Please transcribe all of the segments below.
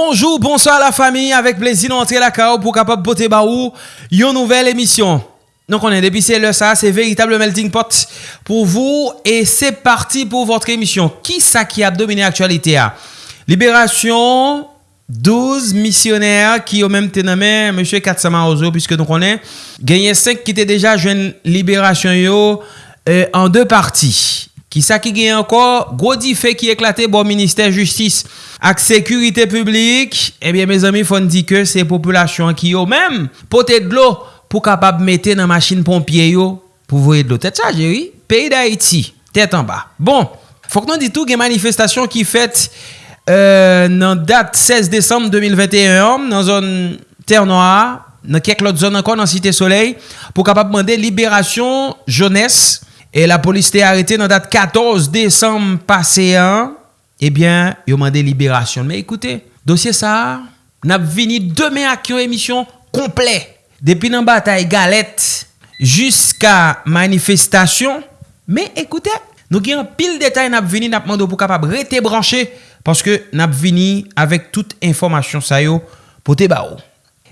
Bonjou, bonsoir la fami, avek plezi nou antre la kao pou kapap pote ba ou yon nouvel emisyon. Non konen, depi se le sa, se veritable melting pot pou vou, e se parti pou votre emisyon. Ki sa ki ap domine aktualite a? Liberasyon, 12 misyoner ki yo menm tename, M. Katsama Ozo, puisque non konen, genye 5 ki te deja jwen liberasyon yo en 2 parti. Ki sa ki gen ankor, gwo di fe ki eklate bon minister justice ak sekurite publik, ebyen eh me zami fon di ke se populasyon ki yo menm pote dlo pou kapab mette nan masin pompye yo pou voye dlo. Tet sa jeri, peyi da iti, tet an ba. Bon, fok nan ditou gen manifestasyon ki fet euh, nan dat 16 Desembre 2021 nan zon Ter Noir, nan kek lot zon ankon nan Site Soleil pou kapab mende liberasyon jones. E la polis te arete nan dat 14 Desem pase an Ebyen, eh yo mande liberasyon. Me ekoute, dosye sa Nap vini demen ak yon emisyon Komple, depi nan batay galet Juska Manifestasyon. Me ekoute, nou gen pil detay Nap vini nap mando pou kapab rete branche Paske nap vini avek tout informasyon sa yo Po te ba ou.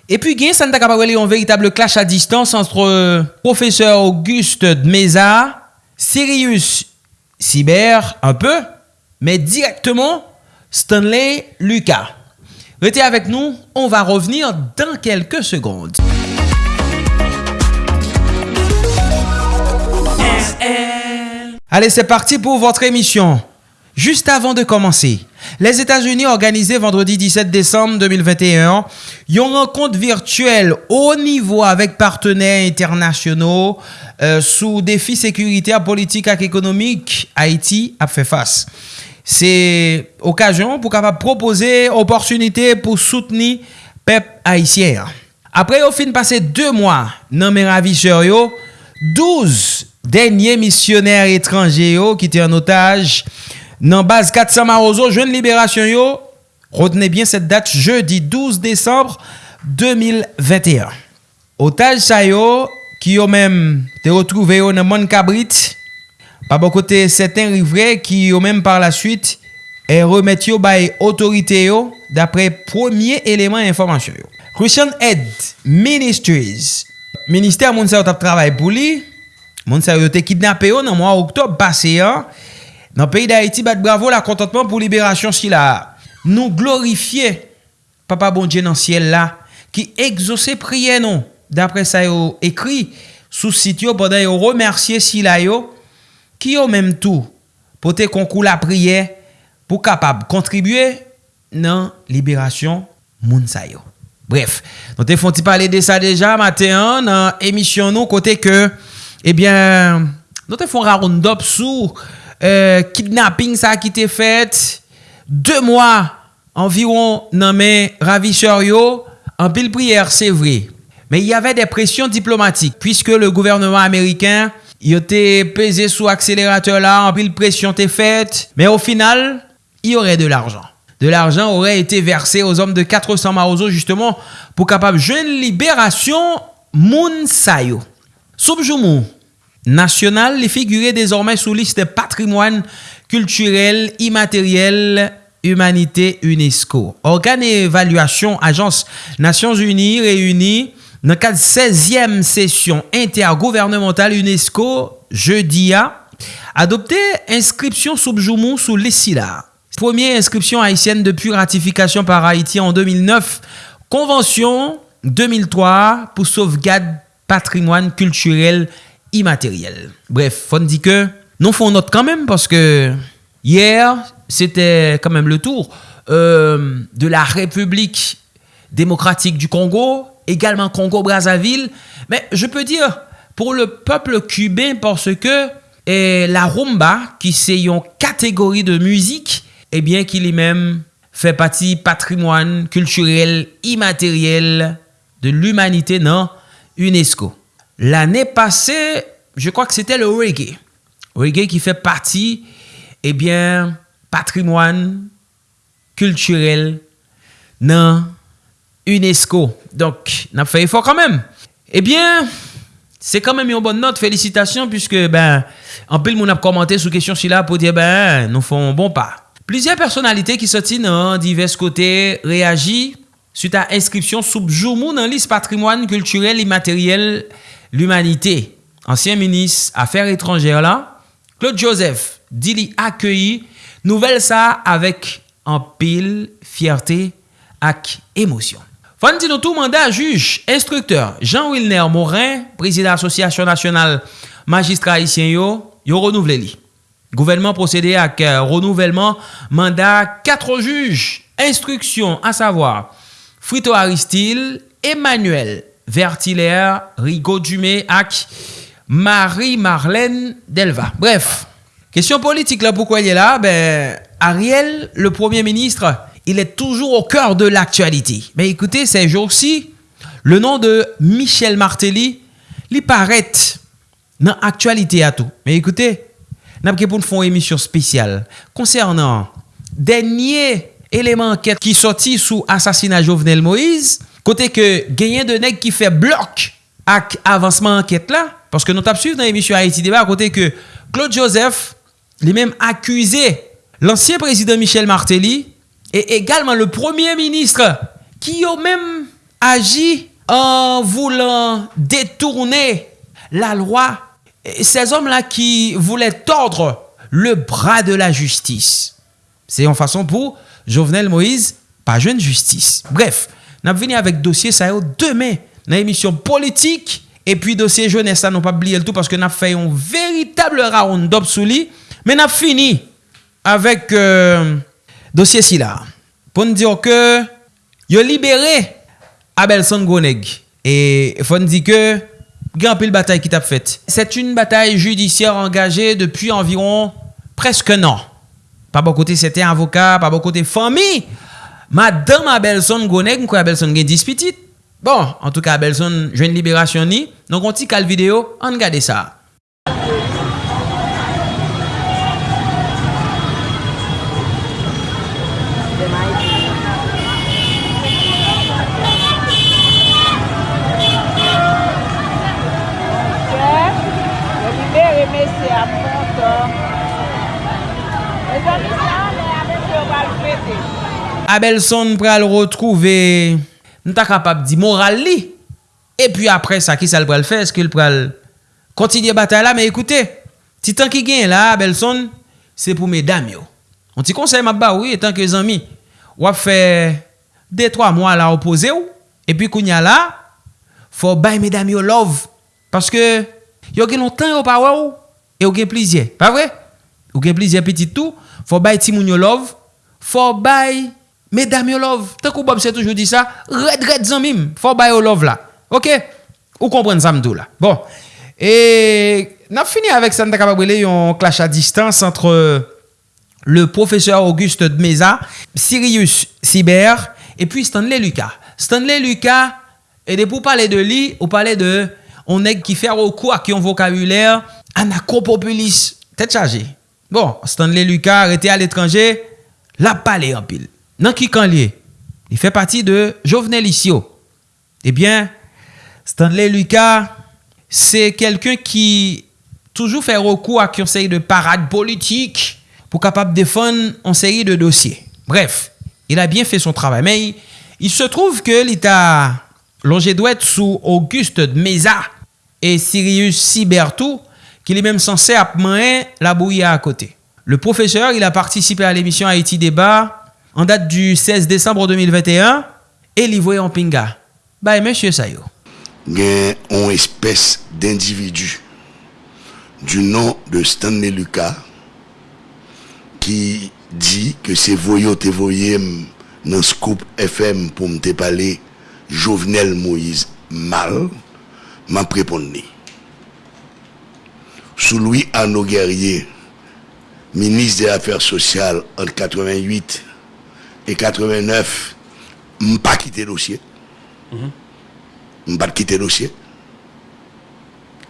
E pi gen, sa nta kapabwele yon veritable clash a distans antre euh, professeur Auguste Dmeza Sirius Cyber, un peu, mais directement Stanley Lucas. Restez avec nous, on va revenir dans quelques secondes. Allez, c'est parti pour votre émission. Juste avant de commencer, les États-Unis organisé vendredi 17 décembre 2021 une rencontre virtuelle au niveau avec partenaires internationaux euh, sous défis sécuritaires, politiques et économiques. Haïti a fait face. C'est occasion pour capable proposer opportunité pour soutenir peuple haïtien. Après au fin passé deux mois dans mes ravisseurs, 12 derniers missionnaires étrangers qui étaient en otage Nan base 400 Marozo, jeune libération yo, retenez bien cette date jeudi 12 décembre 2021. Otaj sa yo, ki yo menm te retrouve yo nan mon kabrit, pa bo kote seten rivre ki yo menm par la suite, e remet yo bay otorite yo dapre premier eleman informasyon yo. Christian Ed Ministries, ministère moun sa yo tap travay pou li, moun sa yo te kidnap yo nan mwa oktob base yo, Nan peyi d'Haïti, bat bravo la kontantman pou liberasyon si la. Nou glorifiye, papa bon dje nan siel la, ki egzose priye nou. Dapre sa yo ekri, sou sit yo poda yo remersye si la yo, ki yo menm tou pote konkou la priye pou kapab kontribuye nan liberasyon moun sa yo. Bref, nou te fon ti pale de sa deja, maten nan emisyon nou kote ke, ebyen, eh nou te fon raroun dop sou... Euh, kidnapping sa ki te fet, 2 mwa environ nan men ravishor yo, an pil priyer, se vre. Men y ave de presyon diplomatik, pwiske le gouvernement ameriken, yo te peze sou akselerateur la, an pil presyon te fet, men o final, y ore de l'arjan. De l'arjan ore ete verse os om de 400 marozo, justement, pou kapab jen liberasyon moun sayo. Soubjou national, les figurer désormais sous liste patrimoine culturel immatériel humanité UNESCO. Organe évaluation Agence Nations Unies réunie dans cadre 16e session intergouvernementale UNESCO jeudi a adopté inscription sous Joumou sous l'ESILA. Première inscription haïtienne depuis ratification par Haïti en 2009. Convention 2003 pour sauvegarde patrimoine culturel immatériel. Bref, faut dire que nous faisons note quand même parce que hier, c'était quand même le tour euh, de la République démocratique du Congo, également Congo-Brazzaville. Mais je peux dire pour le peuple cubain parce que la rumba, qui c'est une catégorie de musique, eh bien qu'il est même fait partie patrimoine culturel immatériel de l'humanité dans UNESCO. L'année passée, je crois que c'était le reggae. Reggae qui fait partie, eh bien, patrimoine culturel dans UNESCO. Donc, n'a fait effort quand même. Eh bien, c'est quand même une bonne note. Félicitations puisque, ben, en pile, on a commenté sous question si là pour dire, ben, nous font bon pas. Plusieurs personnalités qui sortent dans divers côtés réagissent suite à inscription sous Joumou dans liste patrimoine culturel immatériel l'humanité, ancien ministre affaires étrangères là, Claude Joseph, dit li accueilli nouvelle ça avec en pile fierté ak émotion. Fan nous tout mandat juge instructeur Jean Wilner Morin, président association nationale magistrat haïtien yo, yo renouvelé li. Gouvernement procédé à euh, renouvellement mandat quatre juges instruction à savoir Frito Aristil, Emmanuel Vertilaire, Rigaud Dumé ak Marie-Marlène Delva. Bref, question politique là, pourquoi il est là? Ben, Ariel, le Premier ministre, il est toujours au cœur de l'actualité. Mais écoutez, ces jours-ci, le nom de Michel Martelly, il paraît dans l'actualité à tout. Mais écoutez, nous avons une émission spéciale concernant dernier élément qui sorti sous assassinat Jovenel Moïse, côté que gagné de nèg qui fait bloc avec avancement enquête là, parce que nous avons suivi dans l'émission Haïti Débat, côté que Claude Joseph, lui-même accusé l'ancien président Michel Martelly et également le premier ministre qui a même agi en voulant détourner la loi. ces hommes-là qui voulaient tordre le bras de la justice. C'est en façon pour Jovenel Moïse, pas jeune justice. Bref, Nous venons avec dossier ça demain dans l'émission politique et puis dossier jeunesse ça nous pas oublier le tout parce que nous fait un véritable round-up sous lui. Mais nous fini avec euh, dossier si là. Pour nous dire que yo libéré Abelson Goneg et faut nous dire que grand pile bataille qui t'a faite. C'est une bataille judiciaire engagée depuis environ presque un an. Par bon côté c'était avocat, par bon côté famille Madame Abelson Gonek, mwen kwa Abelson gen dispitit. Bon, an tou ka Abelson jwen liberasyon ni. Non konti kal video, an gade sa. Abelson pral retrouve, nou ta kapap di moral li. E pi apre sa ki sal pral fe, eske l pral kontinye batay la. Me ekoute, ti tan ki gen la Abelson, se pou me dam yo. On ti konsey map ba ou, etan ke zami, wap fe 2-3 mwa la opoze ou, e pi kounya la, fo bay me dam yo love. Paske yo gen lontan yo pa waw, e yo gen plizye. Pa vre? Yo gen plizye petit tou, fo bay ti moun yo love, fo bay Mesdames yo love, tant que Bob c'est toujours dit ça, red red zamim, faut bay yo love là. OK? Ou comprenez ça m'dou là. Bon. Et n'a fini avec ça, n'a capable un clash à distance entre le professeur Auguste de Mesa, Sirius Cyber et puis Stanley Lucas. Stanley Lucas et pour parler de lui, on parlait de on est qui fait recours à qui un vocabulaire anacropopulis tête chargée. Bon, Stanley Lucas arrêté à l'étranger, la parlé en pile. Nan ki kan liye? Li fè pati de Jovenel Isio. Ebyen, Stanley Lucas, se kelken ki toujou fè rokou ak yon seri de parade politik pou kapap defon yon seri de dosye. Bref, il a bien fè son travay. Men, il se trouve ke l'ita longe dwet sou Auguste de Meza et Sirius Sibertou ki li menm sanse ap la bouye a kote. Le professeur, il a participé a l'émission Haïti Débat en date du 16 décembre 2021 et en pinga. Bah, monsieur Sayo. A une espèce d'individu du nom de Stanley Lucas qui dit que c'est voyou te voyé dans Scoop FM pour me parler Jovenel Moïse mal, m'a répondu. Sous Louis Arnaud Guerrier, ministre des Affaires sociales en 88 et 89, je pas quitté le dossier. Je pas quitté le dossier.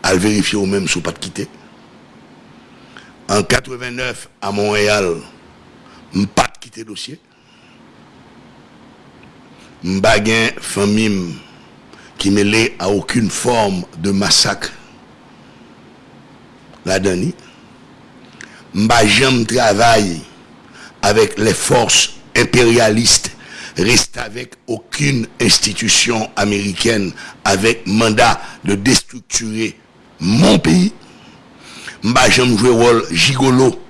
À vérifier même si pas quitté. En 89, à Montréal, je pas quitté le dossier. Je pas famille qui mêlée à aucune forme de massacre. La dernière. Je travaillé avec les forces impérialistes, reste avec aucune institution américaine avec mandat de déstructurer mon pays. Mba j'aime jouer rôle gigolo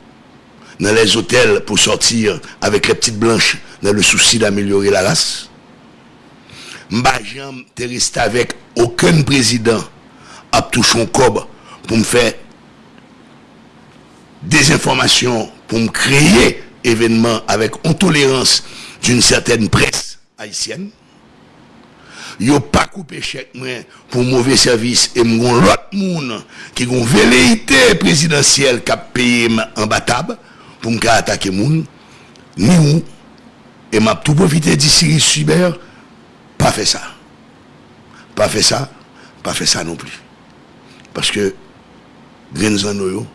dans les hôtels pour sortir avec les petites blanches dans le souci d'améliorer la race. Mba j'aime rester avec aucun président à toucher cob pour me faire des informations, pour me créer événements avec intolérance d'une certaine presse haïtienne. Yo pas coupé chèque pour mauvais service et m'gon l'autre monde qui gon velléité présidentielle qui a payé en batab pour me attaquer moun ni ou et m'a tout profité d'ici cyber pas fait ça. Pas fait ça, pas fait ça non plus. Parce que yo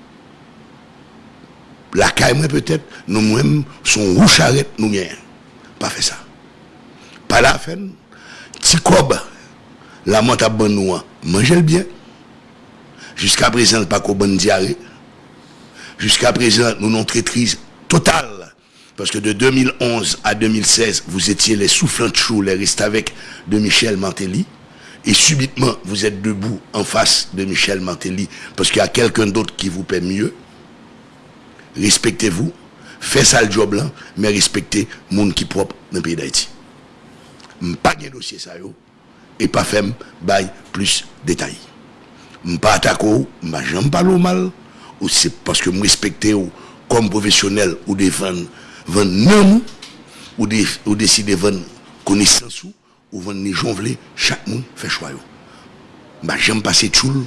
la caille peut-être nous-mêmes son rouge charrette nous rien. Pas fait ça. Pas la fin. Petit cob la monte à bon nous mangez le bien. Jusqu'à présent pas qu'au bon diarrhée. Jusqu'à présent nous non traîtrise totale parce que de 2011 à 2016 vous étiez les soufflants de chou les restes avec de Michel Mantelli. Et subitement vous êtes debout en face de Michel Mantelli. Parce qu'il y a quelqu'un d'autre qui vous paie mieux Respektez-vous, faites ça le job là, mais respectez les gens qui propre dans le pays d'Haïti. Pas de dossier ça yo, et pas faire plus de détails. Pas attaquer, pas jamais parler mal, ou c'est parce que je respecte comme professionnel ou défendre vendre nom ou de, ou décider vendre connaissance ou ou vendre ni jonvler chaque monde fait choix yo. Bah j'aime passer tout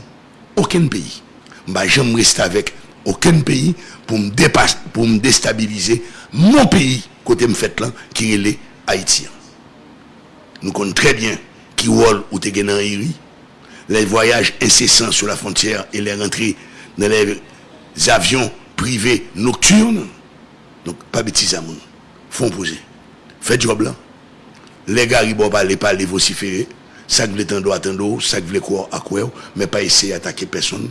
aucun pays. Bah j'aime rester avec aucun pays pour me, dépasser, pour me déstabiliser mon pays, côté me fait là, qui est les Haïtiens. Nous connaissons très bien qui rôle ou te les voyages incessants sur la frontière et les rentrées dans les avions privés nocturnes. Donc, pas bêtise à mon. Font poser. Faites job là. Les gars, ils ne pas les parler vociférer. Ça que vous attendre, attendre, ça que vous croire à quoi, mais pas essayer d'attaquer personne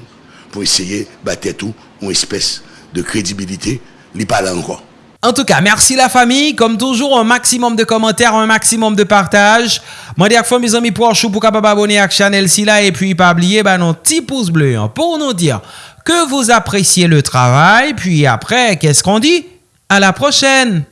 essayer tout une espèce de crédibilité. En tout cas, merci la famille. Comme toujours, un maximum de commentaires, un maximum de partage. Moi, dis mes amis pour chou pour capable abonner à la chaîne et puis pas oublier bah, nos petits pouces bleus hein, pour nous dire que vous appréciez le travail. Puis après, qu'est-ce qu'on dit? À la prochaine!